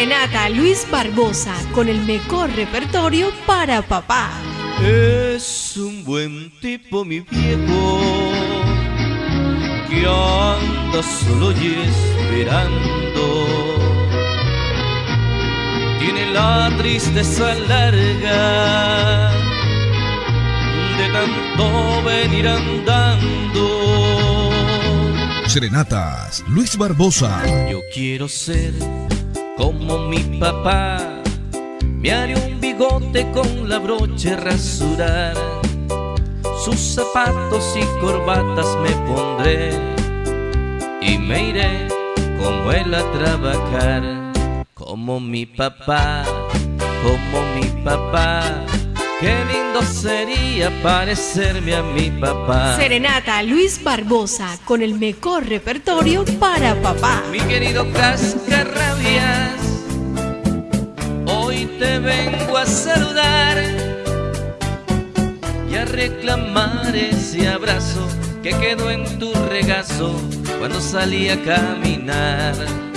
Serenata Luis Barbosa con el mejor repertorio para papá. Es un buen tipo mi viejo que anda solo y esperando. Tiene la tristeza larga de tanto venir andando. Serenatas, Luis Barbosa. Yo quiero ser como mi papá. Me haré un bigote con la broche rasurar. Sus zapatos y corbatas me pondré y me iré como él a trabajar. Como mi papá, como mi papá. Qué lindo sería parecerme a mi papá. Serenata Luis Barbosa con el mejor repertorio para papá. Mi querido Cascarrabias, hoy te vengo a saludar y a reclamar ese abrazo que quedó en tu regazo cuando salí a caminar.